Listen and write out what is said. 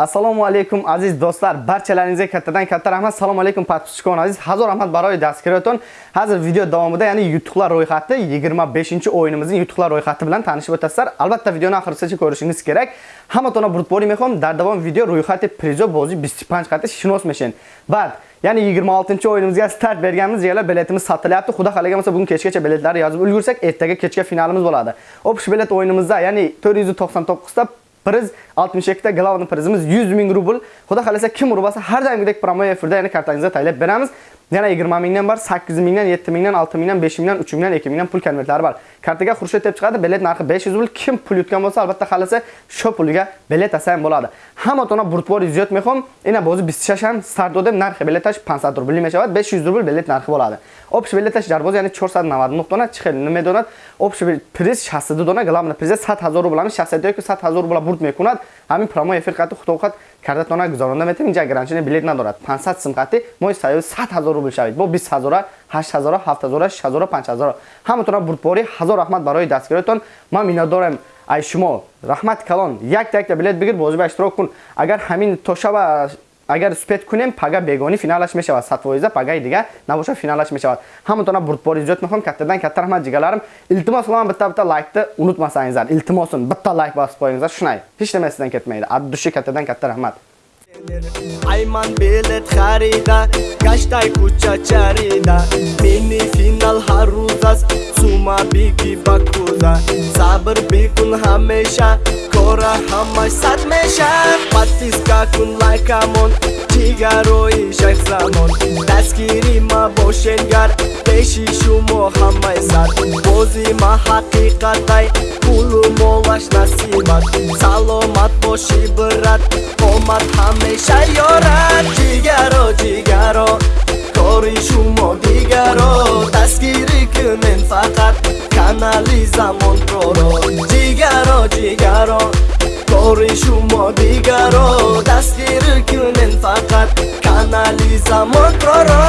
assalomu alaykum aziz do'stlar. Barchalaringizga kattadan katta rahmat. Assalomu alaykum podpischikon aziz. Hazor rahmat baroy dastgiroton hozir video davomida ya'ni yutuqlar ro'yxati 25 o'yinimizning yutuqlar ro'yxati bilan tanishib o'tasizlar. Albatta videoni oxirigacha ko'rishingiz kerak. Hamatona burtbori mehon dar davom video ro'yxati prizo bozi 25 qati shinosmashin. bad Ya'ni 26 o'yinimizga start berganmiz, yana biletimiz sotilyapti. Xudo xalaga bo'lsa bugun kechgacha biletlarni yozib ulgursak, ertaga kechga finalimiz bo'ladi. O'pish bilet o'yinimizda, ya'ni 499 ta priz 62 ta glavni prizimiz 100 ming rubl. Xudo xolasa kim urbasa har doimgidek promo efirda ya'ni kartangizga taylab beramiz. Yana 20 mingdan bor, 8 mingdan, 7 mingdan, 6 mingdan, 5 mingdan, 3 mingdan, 2 mingdan pul konvertlari bor. Kartaga xurshid deb chiqadi, bilet narxi 500 rubl. Kim pul yutgan bo'lsa, albatta xalasa shu puliga bilet olsa bo'ladi. Hamma tona burtbor ziyod mexom, ina bo'zi 26 ham start narxi biletash 500 rubl meshavat, 500 rubl bilet narxi bo'ladi. Общий билеташ дар боз яъни 499 дона чихел намедонад. Общий приз 60 дона, главный приз 100 000 рубл. Ами 60 ки 100 000 рубл бурд мекунад. Ами промо эфир қати худохат кардатона гузаронда метем. Инҷа гарантияни билет надорад. 500 сим қати мо саё 100 000 рубл шавид. Бо 20 000, 8 000, 7 000, 6 000, 5 000. Ҳаматона бурдбори ҳазор раҳмат барои дастгиротон. Ман миннатдорам. ай шумо раҳмат калон як якта билет бигир бозӣ ба иштирок кун агар ҳамин то шаба агар успет кунем пага бегони финалаш мешавад сатвоиза пагаи дига набоша финалаш мешавад ҳаматона бурдбори иҷод мекунам каттадан катта раҳмат ҷигаларим илтимос қиламан битта битта лайкни унутмасангизар илтимосун битта лайк басib шунай shunday hech nima sizdan ketmaydi addushi kattadan katta rahmat Ayman bilet xarida Gashтай kucha charida Mini final har ro'z ast Suma bigi bakuza Sabr бикун hamesha Kora ҳамаш сад мешад Подписка кун лайкамон Чигарои шайх замон Дастгири ма бошенгар Пеши шумо ҳамаи сар Бози ма ҳақиқатай Пулу молаш насибат. Саломат боши брат Омад ҳамеша ёрад. Ҷигаро ҷигаро Кори шумо дигаро. Дастгирӣ кунен фақат Канали замонпроро Ҷигаро ҷигаро Кори шумо дигаро Дастгирӣ кунен фақат канали замонпроро